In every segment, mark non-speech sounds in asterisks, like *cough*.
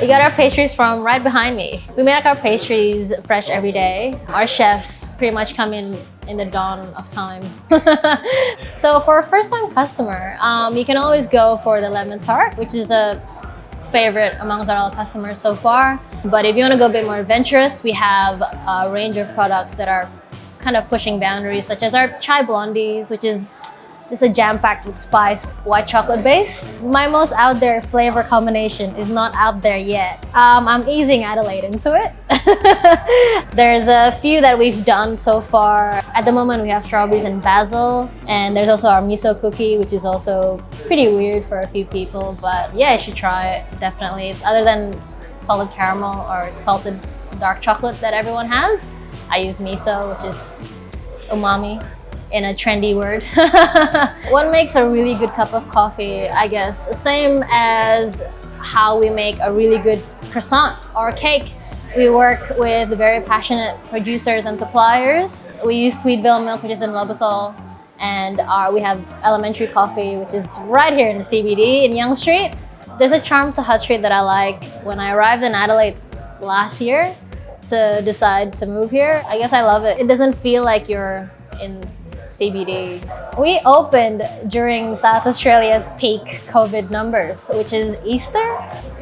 We got our pastries from right behind me. We make our pastries fresh every day. Our chefs pretty much come in in the dawn of time. *laughs* so for a first-time customer, um, you can always go for the lemon tart, which is a favorite amongst our customers so far. But if you want to go a bit more adventurous, we have a range of products that are kind of pushing boundaries, such as our chai blondies, which is just a jam-packed with spice white chocolate base. My most out there flavor combination is not out there yet. Um, I'm easing Adelaide into it. *laughs* there's a few that we've done so far. At the moment, we have strawberries and basil. And there's also our miso cookie, which is also pretty weird for a few people. But yeah, you should try it, definitely. It's other than salted caramel or salted dark chocolate that everyone has. I use miso, which is umami in a trendy word. *laughs* what makes a really good cup of coffee, I guess, the same as how we make a really good croissant or cake. We work with very passionate producers and suppliers. We use Tweedvale milk, which is in Lobethal, and our, we have elementary coffee, which is right here in the CBD in Young Street. There's a charm to Hutt Street that I like. When I arrived in Adelaide last year to decide to move here, I guess I love it. It doesn't feel like you're in CBD. We opened during South Australia's peak COVID numbers, which is Easter.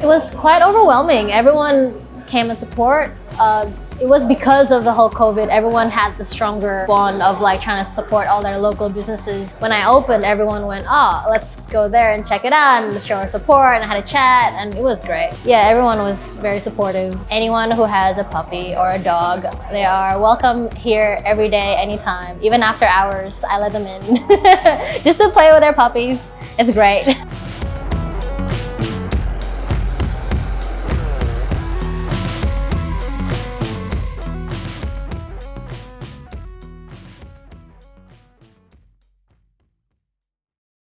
It was quite overwhelming. Everyone came and support. Uh, it was because of the whole COVID, everyone had the stronger bond of like trying to support all their local businesses. When I opened, everyone went, oh, let's go there and check it out and show our support and I had a chat and it was great. Yeah, everyone was very supportive. Anyone who has a puppy or a dog, they are welcome here every day, anytime. Even after hours, I let them in *laughs* just to play with their puppies. It's great. *laughs*